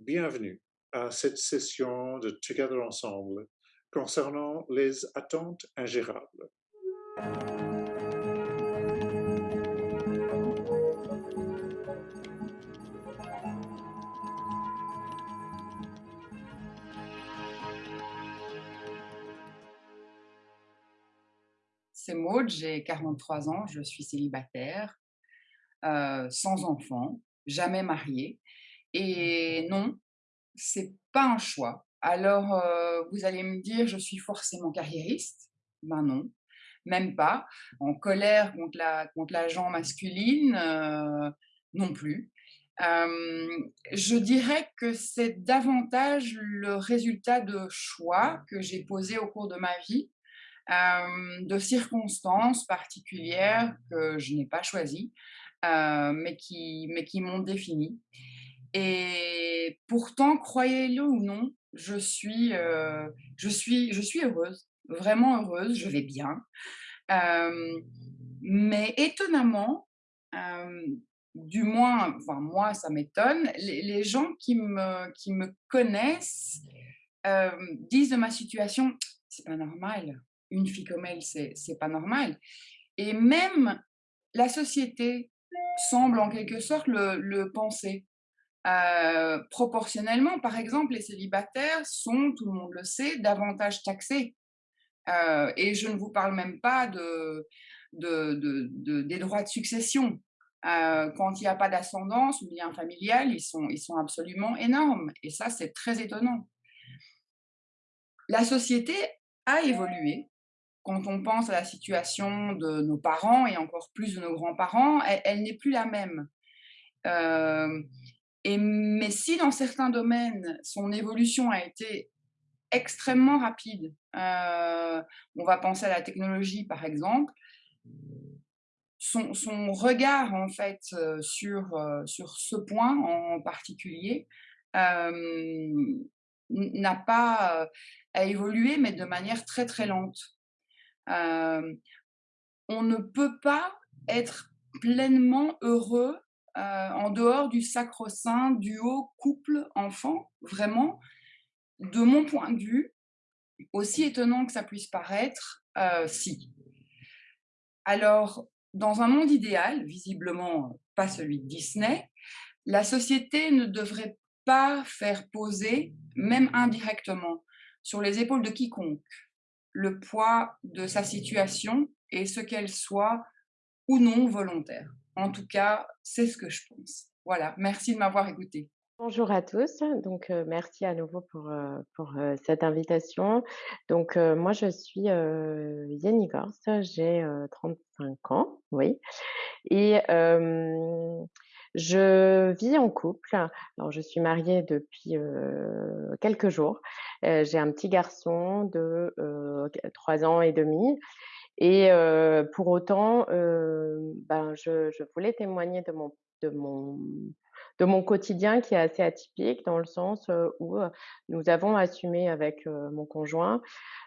Bienvenue à cette session de Together Ensemble concernant les attentes ingérables. C'est Maud, j'ai 43 ans, je suis célibataire, euh, sans enfant, jamais mariée. Et non, c'est pas un choix. Alors, euh, vous allez me dire, je suis forcément carriériste. Ben non, même pas. En colère contre la contre l'agent masculine, euh, non plus. Euh, je dirais que c'est davantage le résultat de choix que j'ai posés au cours de ma vie, de circonstances particulières que je n'ai pas choisies, mais qui, mais qui m'ont définie. Et pourtant, croyez-le ou non, je suis, euh, je suis, je suis heureuse, vraiment heureuse, je vais bien. Mais étonnamment, du moins, enfin moi, ça m'étonne, les, les, gens qui me, qui me connaissent disent de ma situation, c'est pas normal. Une fille comme elle, c'est pas normal. Et même la société semble en quelque sorte le, le penser. Euh, proportionnellement, par exemple, les célibataires sont, tout le monde le sait, davantage taxés. Euh, et je ne vous parle même pas de, de, des droits de succession. Euh, quand il n'y a pas d'ascendance ou lien familial, ils sont, ils sont absolument énormes. Et ça, c'est très étonnant. La société a évolué. Quand on pense à la situation de nos parents et encore plus de nos grands-parents, elle, n'est plus la même. Mais si dans certains domaines, son évolution a été extrêmement rapide, euh, on va penser à la technologie par exemple, son, son regard en fait euh, sur, euh, sur ce point en particulier n'a pas à évolué, mais de manière très très lente. on ne peut pas être pleinement heureux euh, en dehors du sacro-saint duo couple-enfant, vraiment, de mon point de vue, aussi étonnant que ça puisse paraître, euh, si. Alors, dans un monde idéal, visiblement pas celui de Disney, la société ne devrait pas faire poser, même indirectement, sur les épaules de quiconque, le poids de sa situation et ce qu'elle soit ou non volontaire. En tout cas, c'est ce que je pense. Voilà, merci de m'avoir écouté. Bonjour à tous, donc euh, merci à nouveau pour, euh, pour euh, cette invitation. Donc moi je suis Yenny Gorst, j'ai 35 ans, oui, et je vis en couple. Alors je suis mariée depuis quelques jours. j'ai un petit garçon de 3 ans et demi et pour autant, ben, je, je, voulais témoigner de mon, de, mon, de mon quotidien qui est assez atypique dans le sens où nous avons assumé avec mon conjoint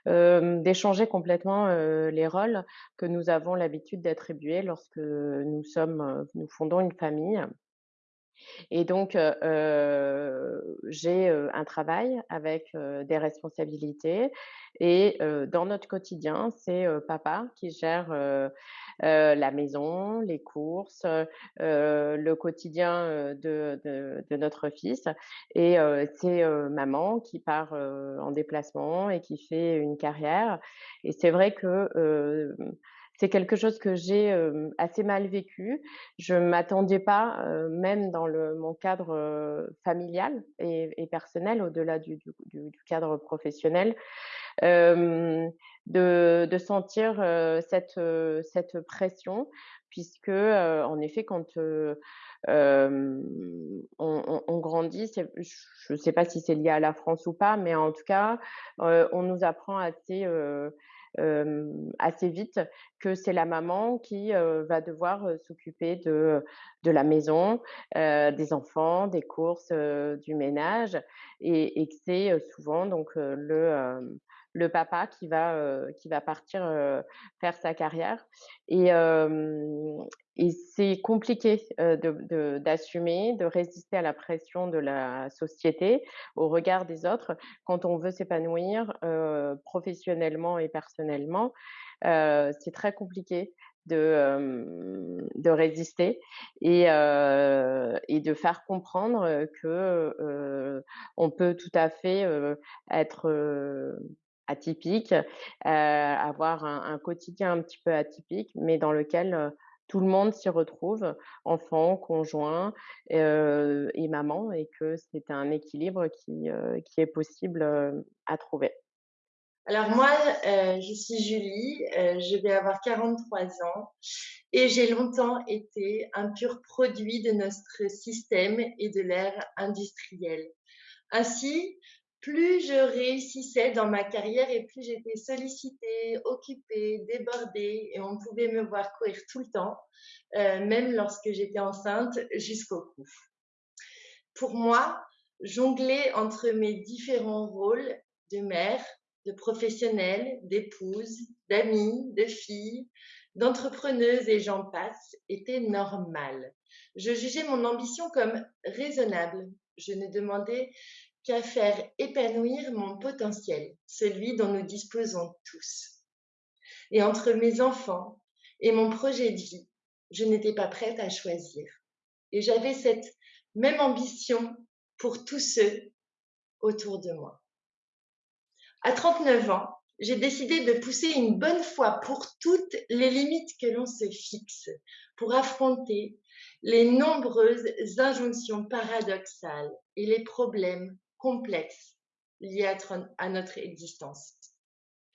d'échanger complètement les rôles que nous avons l'habitude d'attribuer lorsque nous sommes, nous fondons une famille. Et donc, j'ai un travail avec des responsabilités. Et dans notre quotidien, c'est papa qui gère la maison, les courses, le quotidien de, de, de, notre fils. Et c'est maman qui part en déplacement et qui fait une carrière. Et c'est vrai que c'est quelque chose que j'ai assez mal vécu. Je m'attendais pas, même dans le, mon cadre familial et, et personnel, au-delà du, du, du, cadre professionnel, de, de, sentir cette, cette pression, puisque, en effet, quand on, on, on, grandit, je ne sais pas si c'est lié à la France ou pas, mais en tout cas, on nous apprend assez assez vite que c'est la maman qui va devoir s'occuper de, de la maison, des enfants, des courses, du ménage, et, que c'est souvent donc le le papa qui va qui va partir faire sa carrière et et c'est compliqué, d'assumer, de résister à la pression de la société, au regard des autres, quand on veut s'épanouir, professionnellement et personnellement. C'est très compliqué de, résister et de faire comprendre, que, on peut tout à fait, être, atypique, avoir un quotidien un petit peu atypique, mais dans lequel, tout le monde s'y retrouve, enfant, conjoint, heu et maman et que c'est un équilibre qui, qui est possible, à trouver. Alors moi, je suis Julie, je vais avoir 43 ans et j'ai longtemps été un pur produit de notre système et de l'ère industrielle. Ainsi, plus je réussissais dans ma carrière et plus j'étais sollicitée, occupée, débordée et on pouvait me voir courir tout le temps, heu, même lorsque j'étais enceinte jusqu'au cou. Pour moi, jongler entre mes différents rôles de mère, de professionnelle, d'épouse, d'amie, de fille, d'entrepreneuse et j'en passe était normal. Je jugeais mon ambition comme raisonnable. Je ne demandais qu'à faire épanouir mon potentiel, celui dont nous disposons tous. Et entre mes enfants et mon projet de vie, je n'étais pas prête à choisir. Et j'avais cette même ambition pour tous ceux autour de moi. À 39 ans, j'ai décidé de pousser une bonne fois pour toutes les limites que l'on se fixe pour affronter les nombreuses injonctions paradoxales et les problèmes complexes liés à, notre existence.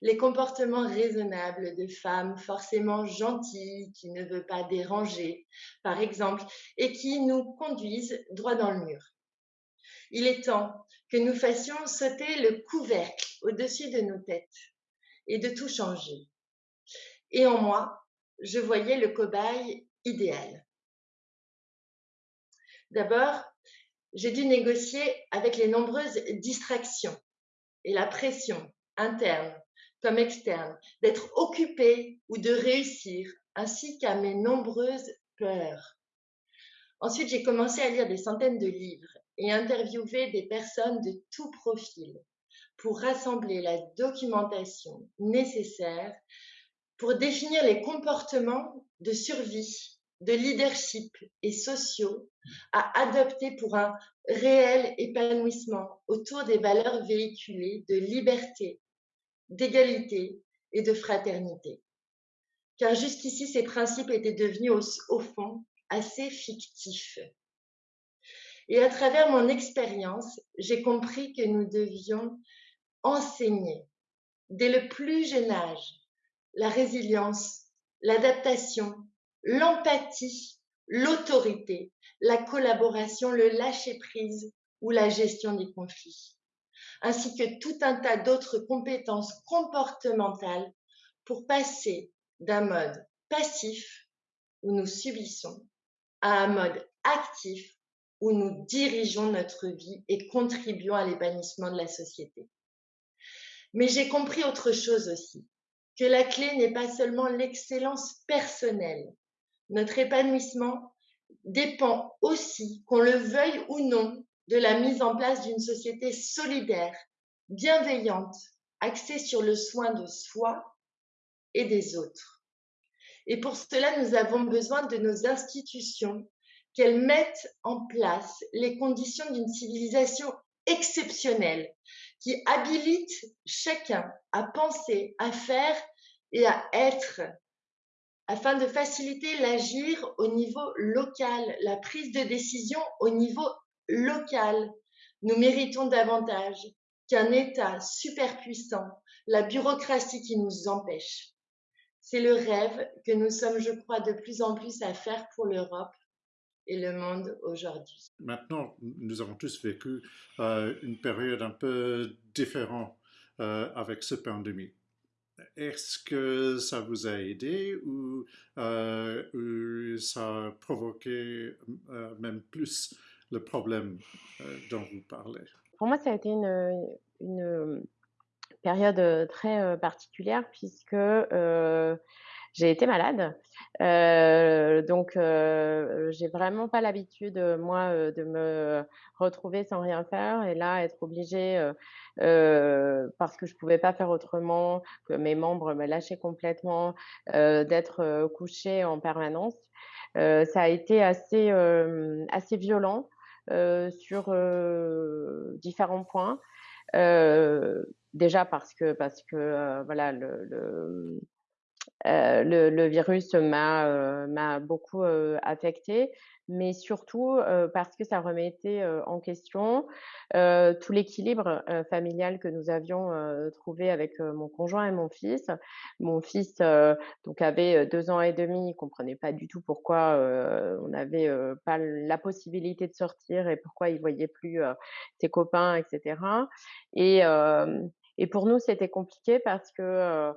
Les comportements raisonnables de femmes forcément gentilles qui ne veulent pas déranger, par exemple, et qui nous conduisent droit dans le mur. Il est temps que nous fassions sauter le couvercle au-dessus de nos têtes et de tout changer. Et en moi, je voyais le cobaye idéal. D'abord, j'ai dû négocier avec les nombreuses distractions et la pression interne comme externe d'être occupée ou de réussir, ainsi qu'à mes nombreuses peurs. Ensuite, j'ai commencé à lire des centaines de livres et interviewer des personnes de tout profil pour rassembler la documentation nécessaire pour définir les comportements de survie, de leadership et sociaux à adopter pour un réel épanouissement autour des valeurs véhiculées de liberté, d'égalité et de fraternité. Car jusqu'ici, ces principes étaient devenus au, fond assez fictifs. Et à travers mon expérience, j'ai compris que nous devions enseigner dès le plus jeune âge la résilience, l'adaptation, l'empathie, l'autorité, la collaboration, le lâcher-prise ou la gestion des conflits, ainsi que tout un tas d'autres compétences comportementales pour passer d'un mode passif où nous subissons à un mode actif où nous dirigeons notre vie et contribuons à l'épanouissement de la société. Mais j'ai compris autre chose aussi, que la clé n'est pas seulement l'excellence personnelle. Notre épanouissement dépend aussi, qu'on le veuille ou non, de la mise en place d'une société solidaire, bienveillante, axée sur le soin de soi et des autres. Et pour cela, nous avons besoin de nos institutions, qu'elles mettent en place les conditions d'une civilisation exceptionnelle, qui habilite chacun à penser, à faire et à être, afin de faciliter l'agir au niveau local, la prise de décision au niveau local. Nous méritons davantage qu'un État superpuissant, la bureaucratie qui nous empêche. C'est le rêve que nous sommes, je crois, de plus en plus à faire pour l'Europe et le monde aujourd'hui. Maintenant, nous avons tous vécu euh, une période un peu différente euh, avec cette pandémie. Est-ce que ça vous a aidé ou, euh, ça a provoqué même plus le problème dont vous parlez? Pour moi, ça a été une, période très particulière puisque j'ai été malade. Donc heu, j'ai vraiment pas l'habitude, moi, de me retrouver sans rien faire et là, être obligée, heu, parce que je pouvais pas faire autrement, que mes membres me lâchaient complètement, heu, d'être, heu, couchée en permanence. Heu, ça a été assez, hem, assez violent, sur, différents points. Déjà parce que parce que, voilà le le, Heu, le le virus m'a, m'a beaucoup, heu, affectée, mais surtout, heu, parce que ça remettait, heu, en question, tout l'équilibre, familial que nous avions, trouvé avec, mon conjoint et mon fils. Mon fils, donc avait, heu, 2 ans et demi, il comprenait pas du tout pourquoi, on n'avait, pas la possibilité de sortir et pourquoi il voyait plus, ses copains et cetera et et pour nous, c'était compliqué parce que,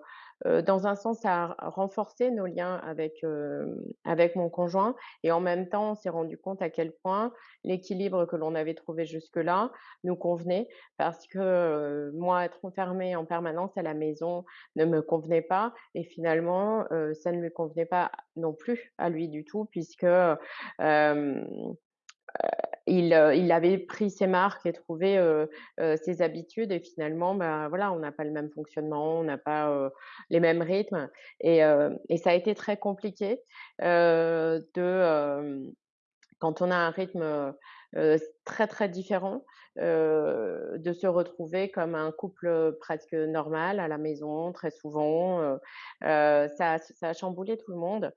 Heu, dans un sens, ça a renforcé nos liens avec, hem, avec mon conjoint et en même temps, on s'est rendu compte à quel point l'équilibre que l'on avait trouvé jusque-là nous convenait parce que, heu, moi, être enfermée en permanence à la maison ne me convenait pas et finalement, ça ne lui convenait pas non plus à lui du tout puisque, il, heu, il avait pris ses marques et trouvé, heu heu, ses habitudes et finalement, bah, voilà, on n'a pas le même fonctionnement, on n'a pas, heu, les mêmes rythmes et heu et ça a été très compliqué, heu, de, quand on a un rythme, très, très différent, de se retrouver comme un couple, presque normal à la maison très souvent, ça ça a chamboulé tout le monde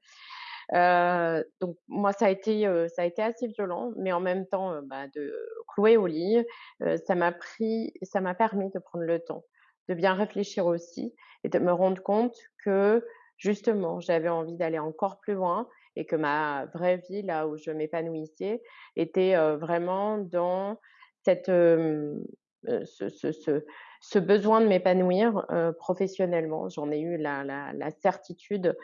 Heu, donc moi ça a été, ça a été assez violent, mais en même temps, bah, de clouer au lit, ça m'a pris ça m'a permis de prendre le temps, de bien réfléchir aussi et de me rendre compte que justement, j'avais envie d'aller encore plus loin et que ma vraie vie, là où je m'épanouissais, était, vraiment dans cette, ce besoin de m'épanouir, heu, professionnellement. J'en ai eu la la la certitude,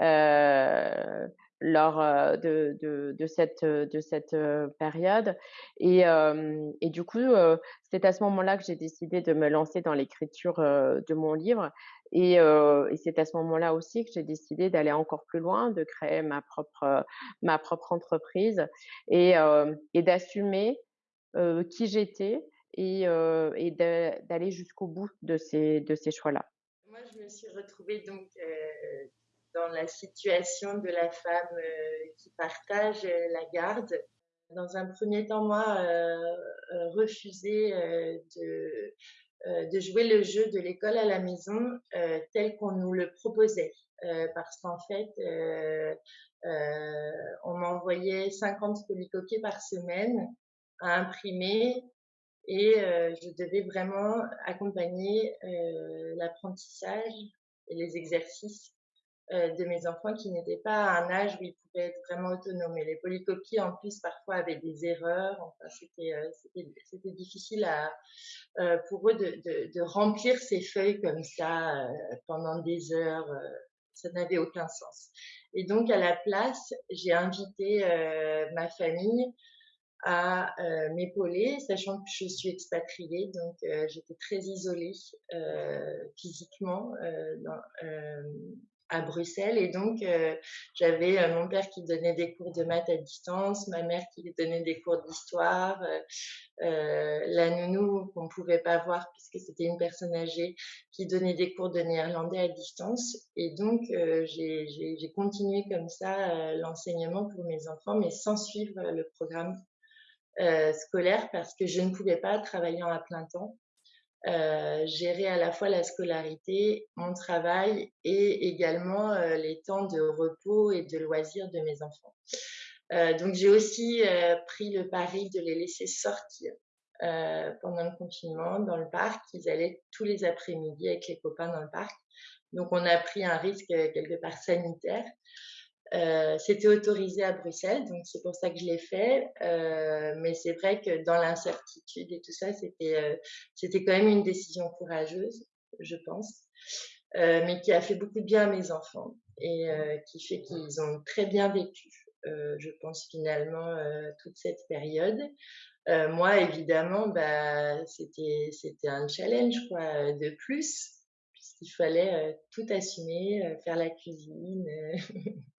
heu, lors, heu, de de de cette, de cette, heu, période et hem et du coup, heu, c'est à ce moment-là que j'ai décidé de me lancer dans l'écriture, de mon livre et heu et c'est à ce moment-là aussi que j'ai décidé d'aller encore plus loin, de créer ma propre, ma propre entreprise et hem et d'assumer, heu, qui j'étais et d'aller jusqu'au bout de ces de ces choix-là. Moi, je me suis retrouvée donc dans la situation de la femme qui partage la garde. Dans un premier temps, moi, refuser de, de jouer le jeu de l'école à la maison tel qu'on nous le proposait. Parce qu'en fait, on m'envoyait 50 polycopiers par semaine à imprimer et euh, je devais vraiment accompagner euh, l'apprentissage et les exercices euh, de mes enfants qui n'étaient pas à un âge où ils pouvaient être vraiment autonomes. Et les polycopies, en plus, parfois avaient des erreurs. Enfin, c'était, difficile pour eux de, remplir ces feuilles comme ça pendant des heures. Ça n'avait aucun sens. Et donc, à la place, j'ai invité ma famille à euh, m'épauler, sachant que je suis expatriée, donc euh, j'étais très isolée euh, physiquement à Bruxelles. Et donc, j'avais mon père qui donnait des cours de maths à distance, ma mère qui donnait des cours d'histoire, la nounou qu'on ne pouvait pas voir puisque c'était une personne âgée qui donnait des cours de néerlandais à distance. Et donc, j'ai continué comme ça l'enseignement pour mes enfants, mais sans suivre le programme euh, scolaire parce que je ne pouvais pas travailler à plein temps. Euh, gérer à la fois la scolarité, mon travail et également euh, les temps de repos et de loisirs de mes enfants. Euh, donc j'ai aussi pris le pari de les laisser sortir pendant le confinement dans le parc. Ils allaient tous les après-midi avec les copains dans le parc. Donc on a pris un risque quelque part sanitaire. Euh, c'était autorisé à Bruxelles, donc c'est pour ça que je l'ai fait. Euh, mais c'est vrai que dans l'incertitude et tout ça, c'était euh, quand même une décision courageuse, je pense, mais qui a fait beaucoup de bien à mes enfants et qui fait qu'ils ont très bien vécu, je pense finalement toute cette période. moi, évidemment, bah, c'était c'était un challenge quoi de plus qu'il fallait tout assumer, faire la cuisine.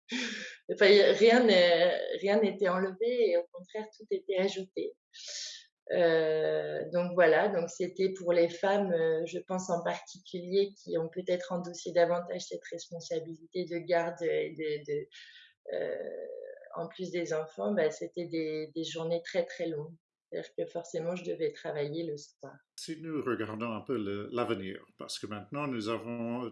enfin, rien n'était enlevé et au contraire, tout était ajouté. donc voilà, donc c'était pour les femmes, je pense en particulier, qui ont peut-être endossé davantage cette responsabilité de garde de, en plus des enfants, bah, c'était des, journées très très longues. C'est-à-dire que forcément, je devais travailler le soir. Si nous regardons un peu l'avenir, parce que maintenant, nous avons,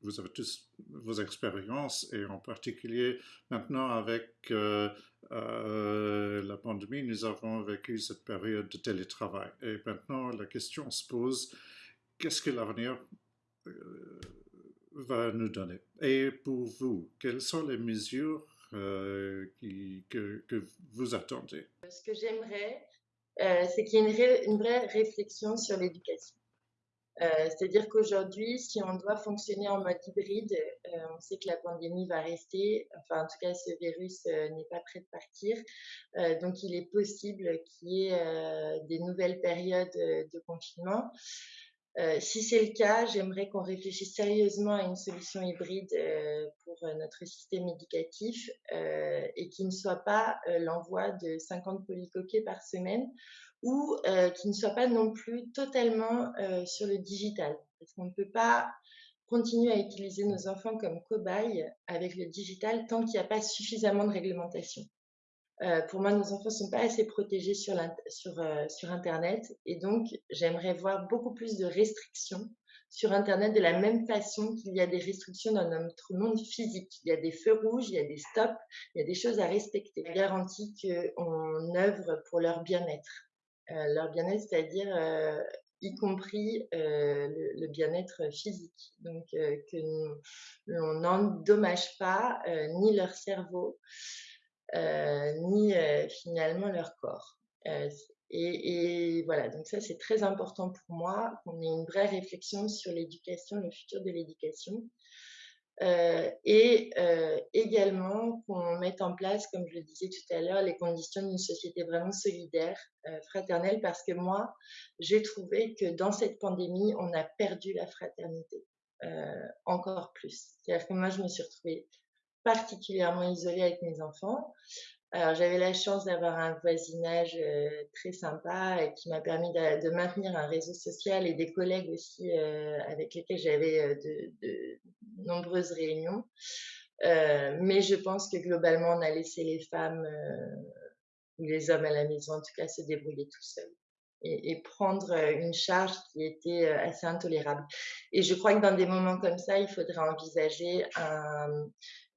vous avez tous vos expériences, et en particulier maintenant avec euh, euh, la pandémie, nous avons vécu cette période de télétravail. Et maintenant, la question se pose, qu'est-ce que l'avenir euh, va nous donner? Et pour vous, quelles sont les mesures qui, que, que vous attendez? Ce que j'aimerais, euh, c'est qu'il y a une, vraie réflexion sur l'éducation. Euh, c'est-à-dire qu'aujourd'hui, si on doit fonctionner en mode hybride, euh, on sait que la pandémie va rester, enfin en tout cas ce virus n'est pas prêt de partir, donc il est possible qu'il y ait des nouvelles périodes de confinement. Si c'est le cas, j'aimerais qu'on réfléchisse sérieusement à une solution hybride pour notre système éducatif et qui ne soit pas l'envoi de 50 polycoquets par semaine ou qui ne soit pas non plus totalement sur le digital. Parce qu'on ne peut pas continuer à utiliser nos enfants comme cobayes avec le digital tant qu'il n'y a pas suffisamment de réglementation. Euh, pour moi, nos enfants ne sont pas assez protégés sur, sur, euh, sur Internet et donc j'aimerais voir beaucoup plus de restrictions sur Internet de la même façon qu'il y a des restrictions dans notre monde physique. Il y a des feux rouges, il y a des stops, il y a des choses à respecter. Je garantis qu'on œuvre pour leur bien-être. Euh, leur bien-être, c'est-à-dire y compris le, bien-être physique. Donc, que l'on n'endommage pas ni leur cerveau, ni euh, finalement leur corps. Euh, et, voilà, donc ça c'est très important pour moi, qu'on ait une vraie réflexion sur l'éducation, le futur de l'éducation. et également qu'on mette en place, comme je le disais tout à l'heure, les conditions d'une société vraiment solidaire, fraternelle, parce que moi, j'ai trouvé que dans cette pandémie, on a perdu la fraternité encore plus. C'est-à-dire que moi, je me suis retrouvée particulièrement isolée avec mes enfants. Alors, j'avais la chance d'avoir un voisinage euh, très sympa et qui m'a permis de, maintenir un réseau social et des collègues aussi euh, avec lesquels j'avais euh, de, nombreuses réunions. mais je pense que globalement, on a laissé les femmes ou les hommes à la maison, en tout cas, se débrouiller tout seuls et, prendre une charge qui était assez intolérable. Et je crois que dans des moments comme ça, il faudrait envisager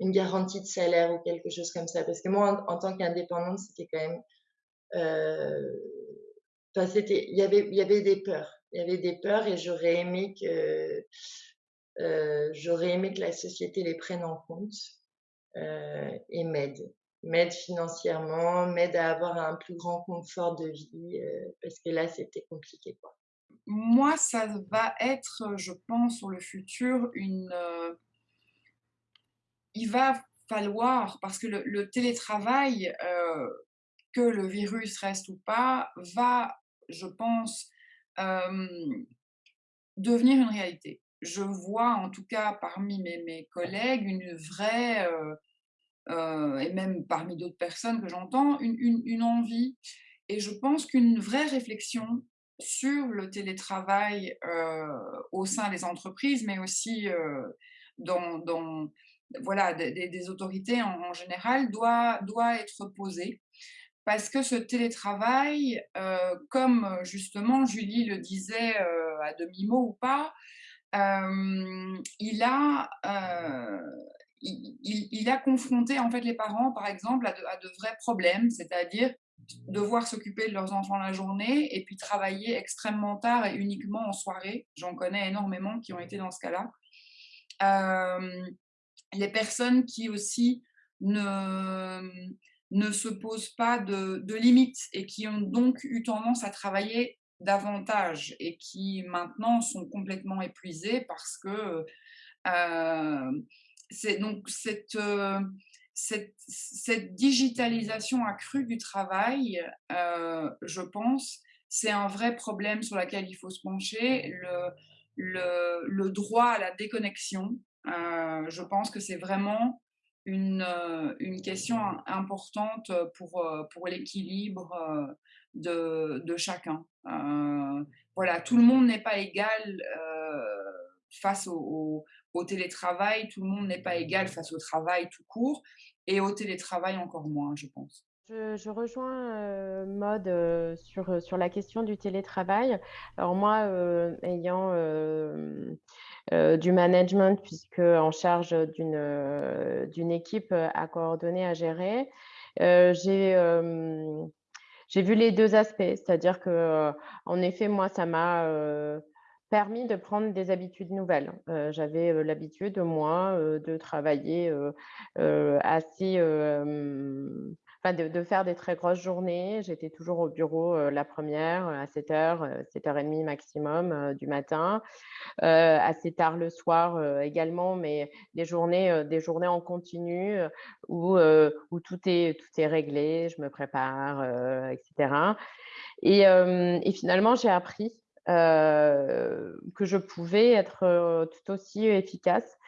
une garantie de salaire ou quelque chose comme ça. Parce que moi, en, tant qu'indépendante, c'était quand même... Enfin, c'était, il y avait, il y avait des peurs. Il y avait des peurs et j'aurais aimé que j'aurais aimé que la société les prenne en compte et m'aide m'aide financièrement, m'aide à avoir un plus grand confort de vie, euh, parce que là, c'était compliqué. Moi, ça va être, je pense, sur le futur, une... Euh, il va falloir, parce que le, télétravail, euh, que le virus reste ou pas, va, je pense, devenir une réalité. Je vois, en tout cas, parmi mes, collègues, une vraie euh, et même parmi d'autres personnes que j'entends, une, envie. Et je pense qu'une vraie réflexion sur le télétravail euh, au sein des entreprises, mais aussi euh, dans, voilà, des, autorités en, général, doit, doit être posée. Parce que ce télétravail, comme justement Julie le disait à demi-mot ou pas, il a il, a confronté en fait les parents, par exemple, à de, vrais problèmes, c'est-à-dire devoir s'occuper de leurs enfants la journée et puis travailler extrêmement tard et uniquement en soirée. J'en connais énormément qui ont été dans ce cas-là. Euh, les personnes qui aussi ne, ne se posent pas de, limites et qui ont donc eu tendance à travailler davantage et qui maintenant sont complètement épuisées parce que euh, c'est donc euh, cette, cette, digitalisation accrue du travail, euh, je pense, c'est un vrai problème sur lequel il faut se pencher. le, le droit à la déconnexion. Je pense que c'est vraiment une, une question importante pour, pour l'équilibre de, de, chacun. voilà, tout le monde n'est pas égal face au, télétravail, tout le monde n'est pas égal face au travail tout court, et au télétravail encore moins, je pense. Je, rejoins euh, euh, sur, euh, sur la question du télétravail. Alors moi, ayant du management, puisque en charge d'une équipe à coordonner, à gérer, j'ai vu les deux aspects. C'est-à-dire que, en effet, moi, ça m'a permis de prendre des habitudes nouvelles. J'avais l'habitude, moi, de travailler assez de, faire des très grosses journées. J'étais toujours au bureau la première à 7h, 7h30 maximum du matin, assez tard le soir également, mais des journées, des journées en continu où, tout, est, tout est réglé, je me prépare, etc. Et, et finalement, j'ai appris que je pouvais être tout aussi efficace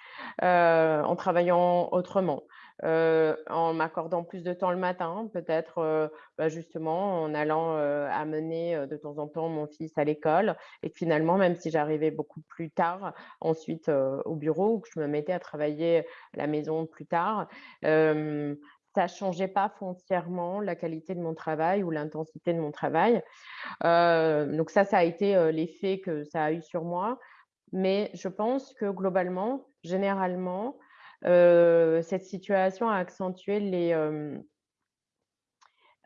en travaillant autrement en m'accordant plus de temps le matin, peut-être bah, justement en allant amener de temps en temps mon fils à l'école. Et finalement, même si j'arrivais beaucoup plus tard ensuite au bureau ou que je me mettais à travailler à la maison plus tard, ça ne changeait pas foncièrement la qualité de mon travail ou l'intensité de mon travail. donc ça, ça a été l'effet que ça a eu sur moi. Mais je pense que globalement, généralement, cette situation a accentué les,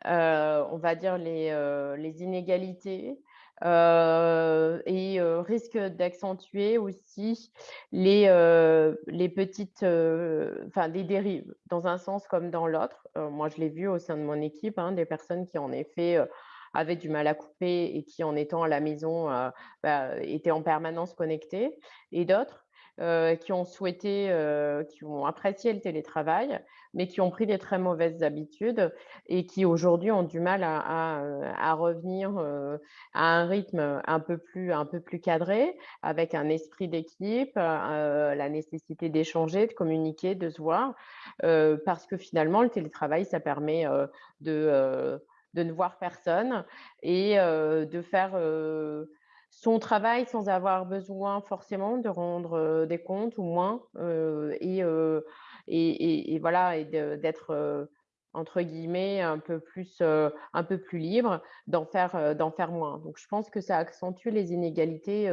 on va dire les, inégalités et risque d'accentuer aussi les, les petites, des dérives, dans un sens comme dans l'autre. moi, je l'ai vu au sein de mon équipe, hein, des personnes qui en effet avaient du mal à couper et qui, en étant à la maison, bah, étaient en permanence connectées, et d'autres euh, qui ont souhaité, euh, qui ont apprécié le télétravail, mais qui ont pris des très mauvaises habitudes et qui aujourd'hui ont du mal à, à, revenir euh, à un rythme un peu plus, un peu plus cadré, avec un esprit d'équipe, la nécessité d'échanger, de communiquer, de se voir, parce que finalement, le télétravail, ça permet de, de ne voir personne et de faire son travail sans avoir besoin forcément de rendre des comptes ou moins et, et, voilà et d'être entre guillemets un peu plus un peu plus libre d'en faire d'en faire moins. Donc je pense que ça accentue les inégalités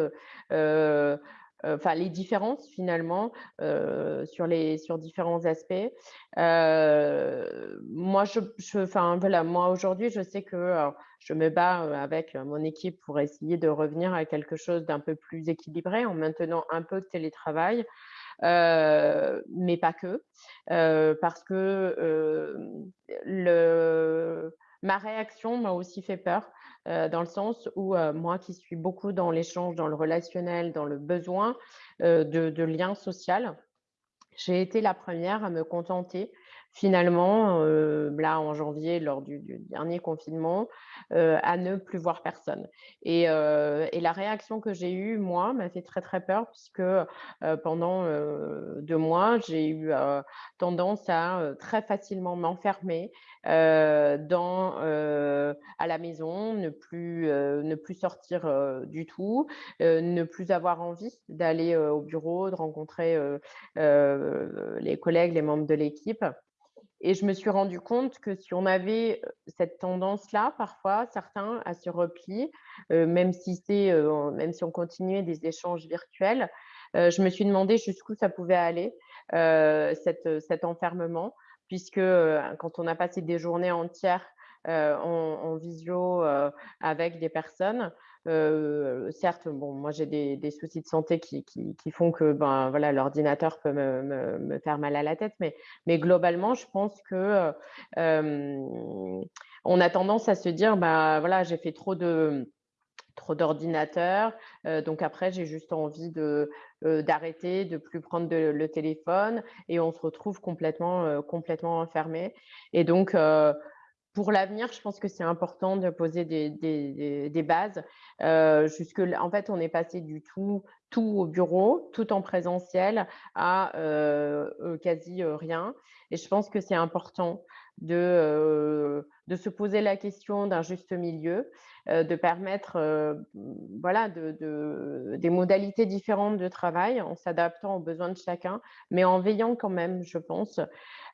enfin les différences finalement sur les sur différents aspects. moi je, enfin voilà, moi aujourd'hui je sais que je me bats avec mon équipe pour essayer de revenir à quelque chose d'un peu plus équilibré en maintenant un peu de télétravail. mais pas que, parce que le, ma réaction m'a aussi fait peur dans le sens où moi qui suis beaucoup dans l'échange, dans le relationnel, dans le besoin de, de lien social, j'ai été la première à me contenter finalement, là en janvier, lors du, dernier confinement, à ne plus voir personne. Et la réaction que j'ai eue, moi, m'a fait très très peur, puisque pendant deux mois, j'ai eu tendance à très facilement m'enfermer dans, à la maison, ne plus, ne plus sortir du tout, ne plus avoir envie d'aller au bureau, de rencontrer les collègues, les membres de l'équipe. Et je me suis rendu compte que si on avait cette tendance-là, parfois, certains à se repli, même, si même si on continuait des échanges virtuels, je me suis demandé jusqu'où ça pouvait aller, cet enfermement, puisque quand on a passé des journées entières en, visio avec des personnes, certes, bon, moi j'ai des, soucis de santé qui, font que ben, voilà, l'ordinateur peut me, faire mal à la tête, mais, mais globalement, je pense que on a tendance à se dire, bah, voilà, j'ai fait trop de trop d'ordinateurs, donc après j'ai juste envie de d'arrêter, de plus prendre le téléphone, et on se retrouve complètement complètement enfermé. Et donc pour l'avenir, je pense que c'est important de poser des, des, bases. Jusque, en fait, on est passé du tout, tout au bureau, tout en présentiel, à euh, quasi rien. Et je pense que c'est important de, de se poser la question d'un juste milieu, de permettre voilà, de, de, des modalités différentes de travail en s'adaptant aux besoins de chacun, mais en veillant quand même, je pense,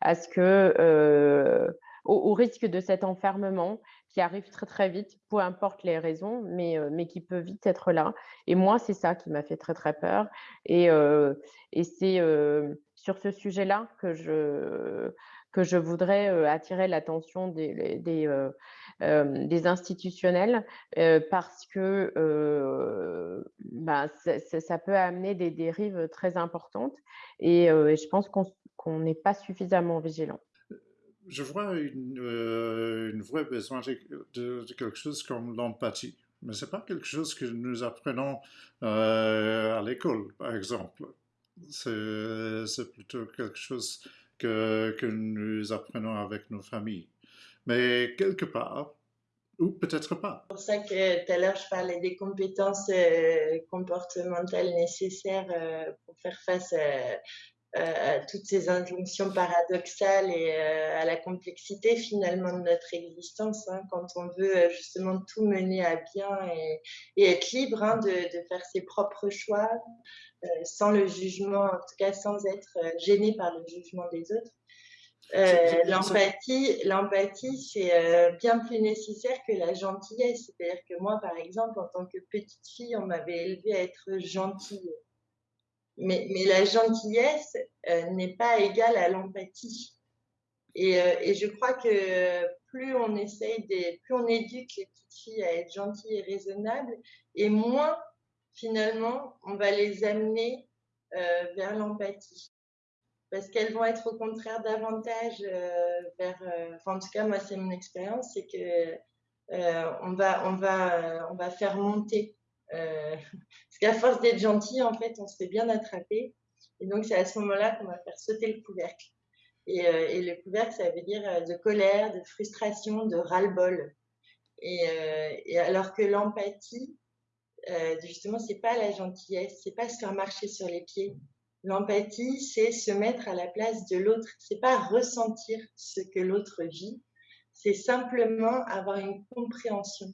à ce que au, risque de cet enfermement qui arrive très très vite, peu importe les raisons, mais, euh, mais qui peut vite être là. Et moi, c'est ça qui m'a fait très très peur. Et, euh, et c'est euh, sur ce sujet-là que je, que je voudrais attirer l'attention des, des, institutionnels parce que bah, ça, peut amener des dérives très importantes et, je pense qu'on n'est pas suffisamment vigilant je vois une, euh, vraie besoin de, quelque chose comme l'empathie. Mais ce n'est pas quelque chose que nous apprenons à l'école, par exemple. C'est plutôt quelque chose que, que nous apprenons avec nos familles. Mais quelque part, ou peut-être pas. C'est pour ça que tout à l'heure, je parlais des compétences euh, comportementales nécessaires pour faire face à à toutes ces injonctions paradoxales et euh, à la complexité finalement de notre existence, hein, quand on veut euh, justement tout mener à bien et, être libre hein, de, de, faire ses propres choix, euh, sans le jugement, en tout cas sans être gêné par le jugement des autres. l'empathie, l'empathie, c'est bien plus nécessaire que la gentillesse. C'est-à-dire que moi, par exemple, en tant que petite fille, on m'avait élevée à être gentille. Mais, la gentillesse euh, n'est pas égale à l'empathie. Et, euh, et, je crois que plus on essaye, des, plus on éduque les petites filles à être gentilles et raisonnables, et moins finalement on va les amener euh, vers l'empathie. Parce qu'elles vont être au contraire davantage vers, en tout cas moi c'est mon expérience, c'est que on va, on va, on va faire monter euh, parce qu'à force d'être gentil, en fait, on se fait bien attraper. Et donc, c'est à ce moment-là qu'on va faire sauter le couvercle. Et, euh, le couvercle, ça veut dire euh, de colère, de frustration, de ras-le-bol. Et, et, alors que l'empathie, justement, c'est pas la gentillesse, c'est pas se faire marcher sur les pieds. L'empathie, c'est se mettre à la place de l'autre. C'est pas ressentir ce que l'autre vit, c'est simplement avoir une compréhension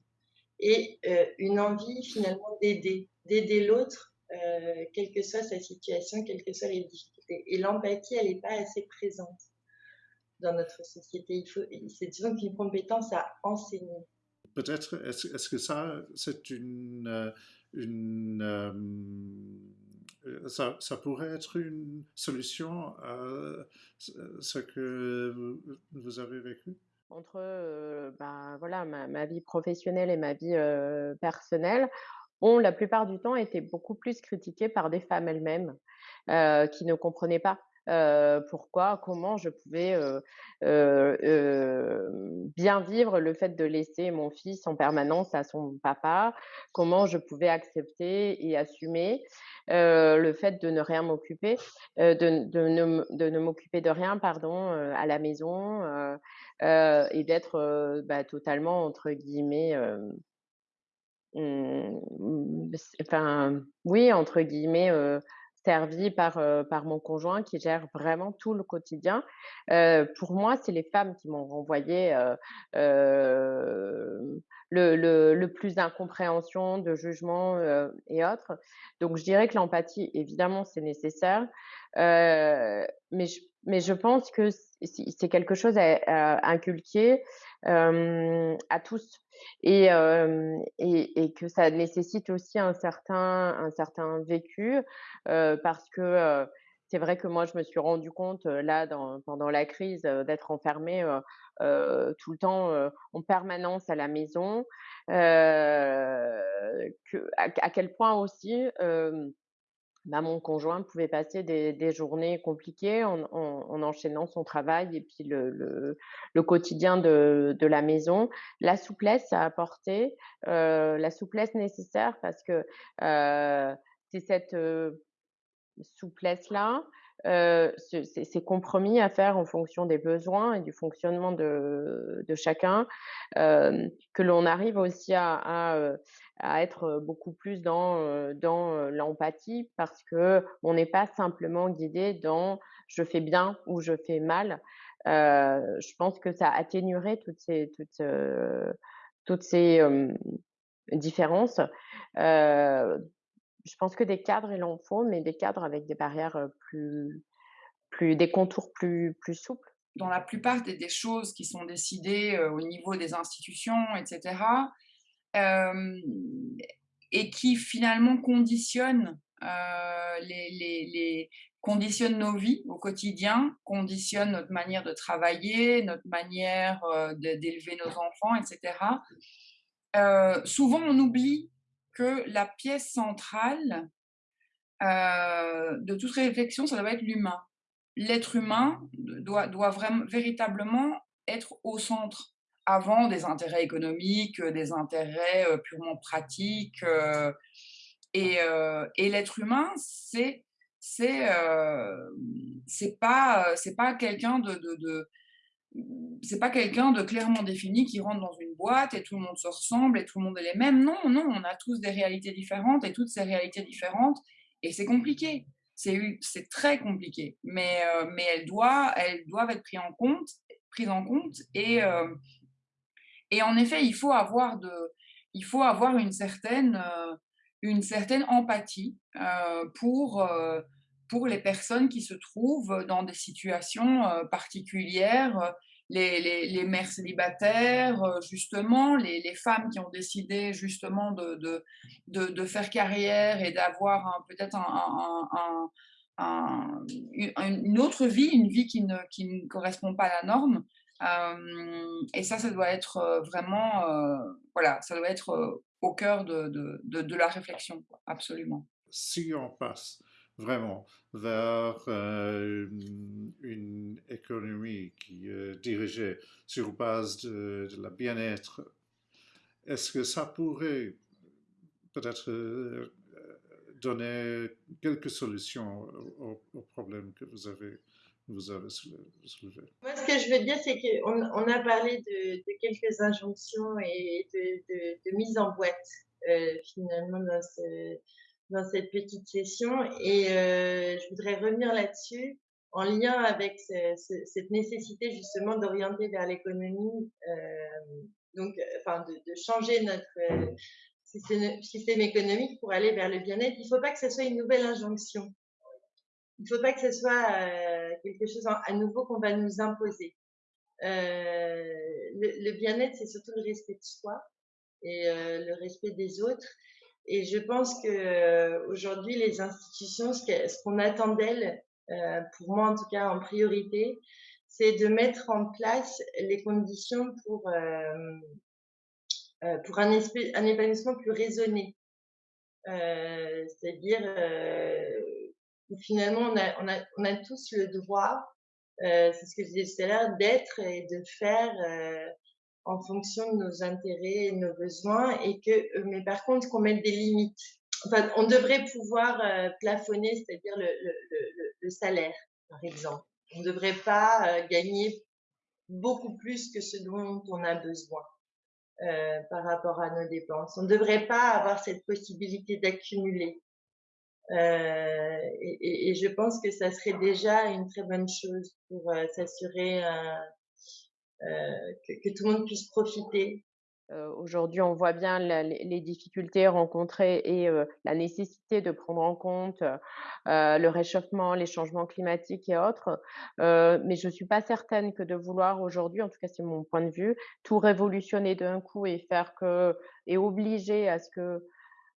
et euh, une envie finalement d'aider, d'aider l'autre, euh, quelle que soit sa situation, quelles que soient les difficultés. Et l'empathie, elle n'est pas assez présente dans notre société. Il faut, c'est disons qu'une compétence à enseigner. Peut-être, est-ce, est que ça, c'est une, euh, une ça, ça, pourrait être une solution à ce que vous avez vécu? Entre ben, voilà, ma, vie professionnelle et ma vie personnelle ont la plupart du temps été beaucoup plus critiquées par des femmes elles-mêmes qui ne comprenaient pas pourquoi, comment je pouvais bien vivre le fait de laisser mon fils en permanence à son papa, comment je pouvais accepter et assumer le fait de ne rien m'occuper, de, de, ne, de ne m'occuper de rien, pardon, à la maison et d'être bah, totalement entre guillemets mmh, enfin oui entre guillemets servi par, par mon conjoint qui gère vraiment tout le quotidien. pour moi, c'est les femmes qui m'ont renvoyé le, le, le, plus d'incompréhension, de jugement et autres. Donc, je dirais que l'empathie, évidemment, c'est nécessaire. mais, je, mais je pense que c'est quelque chose à, inculquer à tous et, que ça nécessite aussi un certain, un certain vécu parce que c'est vrai que moi, je me suis rendu compte là, pendant la crise, d'être enfermée tout le temps en permanence à la maison, à, quel point aussi bah, mon conjoint pouvait passer des, journées compliquées en, enchaînant son travail et puis le, quotidien de, la maison. La souplesse à apporter, euh, la souplesse nécessaire parce que euh, c'est cette euh, souplesse-là heu, ce ces compromis à faire en fonction des besoins et du fonctionnement de de chacun, hem, que l'on arrive aussi à à, heu, à être, beaucoup plus dans, heu, dans, heu, l'empathie parce qu'on n'est pas simplement guidé dans: «Je fais bien» ou «Je fais mal». Heu, je pense que ça atténuerait toutes ces toutes, toutes ces, différences. Heu, je pense que des cadres, il en faut, mais des cadres avec des barrières, plus plus des contours plus plus souples. Dans la plupart des des choses qui sont décidées, au niveau des institutions et cetera, hem et qui finalement conditionnent, les les les conditionnent nos vies au quotidien, conditionnent notre manière de travailler, notre manière, d'élever nos enfants et cetera. Heu, souvent on oublie que la pièce centrale, heu, de toute réflexion, ça doit être l'humain. L'être humain doit vraiment véritablement être au centre, avant des intérêts économiques, heu, des intérêts, heu, purement pratiques, heu et l'être humain, c'est c'est, pas, pas quelqu'un de c'est pas quelqu'un de clairement défini qui rentre dans une boîte et tout le monde se ressemble et tout le monde est les mêmes. Non, non, on a tous des réalités différentes et toutes ces réalités différentes et c'est compliqué. C'est très compliqué, mais mais elles doivent être pris en compte prises en compte et et en effet, il faut avoir avoir une certaine, empathie, pour, pour les personnes qui se trouvent dans des situations, heu, particulières, les les mères célibataires, heu, justement, les les femmes qui ont décidé justement de de de faire carrière et d'avoir peut-être un un une autre vie, une vie qui ne qui ne correspond pas à la norme. Hem et ça, ça doit être, vraiment, voilà, ça doit être, au cœur de de de de la réflexion, absolument. Si on passe vraiment vers euh, une économie qui est dirigée sur base de, la bien-être, est-ce que ça pourrait peut-être euh, donner quelques solutions aux, problèmes que vous avez vous avez soulevé? Moi, ce que je veux dire, c'est qu'on on a parlé de, quelques injonctions et de, mise en boîte, euh, finalement, dans, ce, dans, cette petite session. Et euh, je voudrais revenir là-dessus en lien avec ce, ce, cette nécessité, justement, d'orienter vers l'économie, euh, donc, enfin, de, changer notre euh, système, économique pour aller vers le bien-être. Il ne faut pas que ce soit une nouvelle injonction il ne faut pas que ce soit quelque chose à nouveau qu'on va nous imposer. Le, bien-être, c'est surtout le respect de soi et le respect des autres. Et je pense que euh, aujourd'hui, les institutions, ce qu'on attend d'elles, euh, pour moi en tout cas en priorité, c'est de mettre en place les conditions pour euh, pour un, épanouissement plus raisonné. C'est-à-dire finalement on a, tous le droit, c'est ce que je disais tout à l'heure, d'être et de faire en fonction de nos intérêts et nos besoins, et que, euh, mais par contre qu'on mette des limites. Enfin, on devrait pouvoir euh, plafonner, c'est-à-dire le, salaire, par exemple. On ne devrait pas euh, gagner beaucoup plus que ce dont on a besoin. Par rapport à nos dépenses. On ne devrait pas avoir cette possibilité d'accumuler. Et, je pense que ça serait déjà une très bonne chose pour s'assurer euh, que, tout le monde puisse profiter. Aujourd'hui, on voit bien les difficultés rencontrées et la nécessité de prendre en compte le réchauffement, les changements climatiques et autres. mais je ne suis pas certaine que de vouloir aujourd'hui, en tout cas c'est mon point de vue, tout révolutionner d'un coup et faire que et obliger à ce que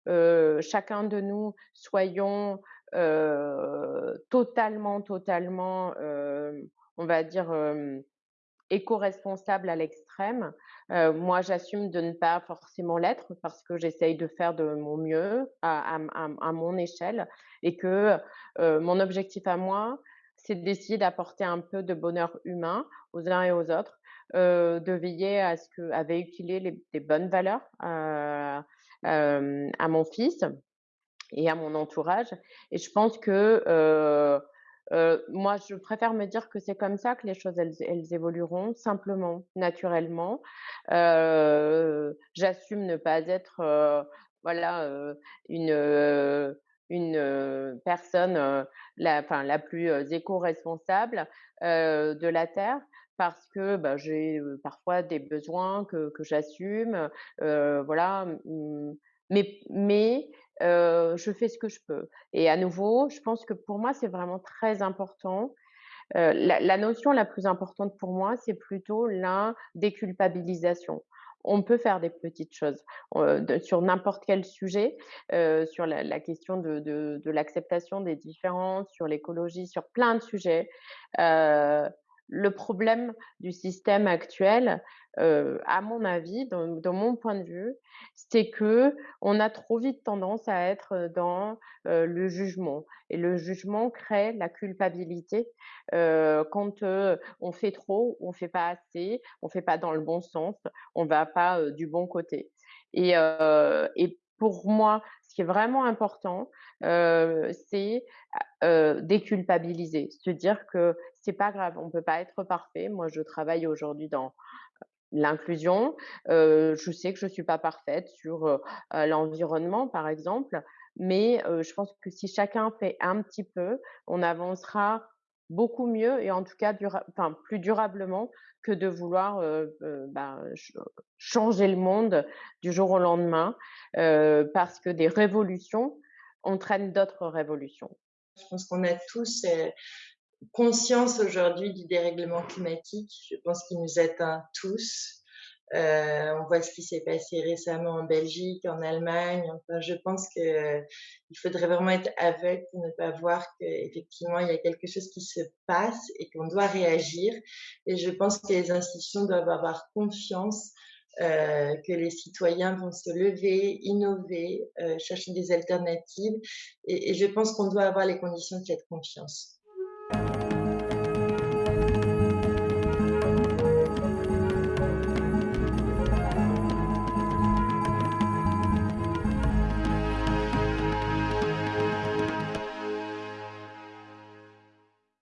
euh, chacun de nous soyons euh, totalement, totalement, euh, on va dire, éco-responsable à l'extrême. Euh, moi, j'assume de ne pas forcément l'être parce que j'essaye de faire de mon mieux à, à, à mon échelle et que euh, mon objectif à moi, c'est d'essayer d'apporter un peu de bonheur humain aux uns et aux autres, euh, de veiller à ce que, à véhiculer les, bonnes valeurs, euh, à mon fils et à mon entourage. Et je pense que euh, moi, je préfère me dire que c'est comme ça que les choses, elles évolueront simplement, naturellement. Heu, j'assume ne pas être, heu, voilà, heu, une, une, personne, la enfin, la plus, éco-responsable, de la terre parce que, bah, j'ai, parfois des besoins que j'assume, voilà, mais mais heu, je fais ce que je peux. Et à nouveau, je pense que pour moi, c'est vraiment très important. Heu, la notion la plus importante pour moi, c'est plutôt la déculpabilisation. On peut faire des petites choses, de sur n'importe quel sujet, sur la question de l'acceptation des différences, sur l'écologie, sur plein de sujets. Le problème du système actuel, heu, à mon avis, dans mon point de vue, c'est qu'on a trop vite tendance à être dans, heu, le jugement et le jugement crée la culpabilité, heu, quand, heu, on fait trop, on fait pas assez, on fait pas dans le bon sens, on va pas, heu, du bon côté et heu et pour moi, ce qui est vraiment important, heu, c'est, heu, déculpabiliser. Se dire que c'est pas grave, on peut pas être parfait. Moi, je travaille aujourd'hui dans l'inclusion, je sais que je suis pas parfaite sur, l'environnement, par exemple, mais je pense que si chacun fait un petit peu, on avancera beaucoup mieux et en tout cas plus durablement que de vouloir, ch changer le monde du jour au lendemain, parce que des révolutions entraînent d'autres révolutions. Je pense qu'on a tous, conscience aujourd'hui du dérèglement climatique. Je pense qu'il nous atteint tous. Heu, on voit ce qui s'est passé récemment en Belgique, en Allemagne. Enfin, je pense qu'il faudrait vraiment être aveugle pour ne pas voir qu'effectivement, il y a quelque chose qui se passe et qu'on doit réagir et je pense que les institutions doivent avoir confiance, heu, que les citoyens vont se lever, innover, heu, chercher des alternatives et et je pense qu'on doit avoir les conditions de cette confiance.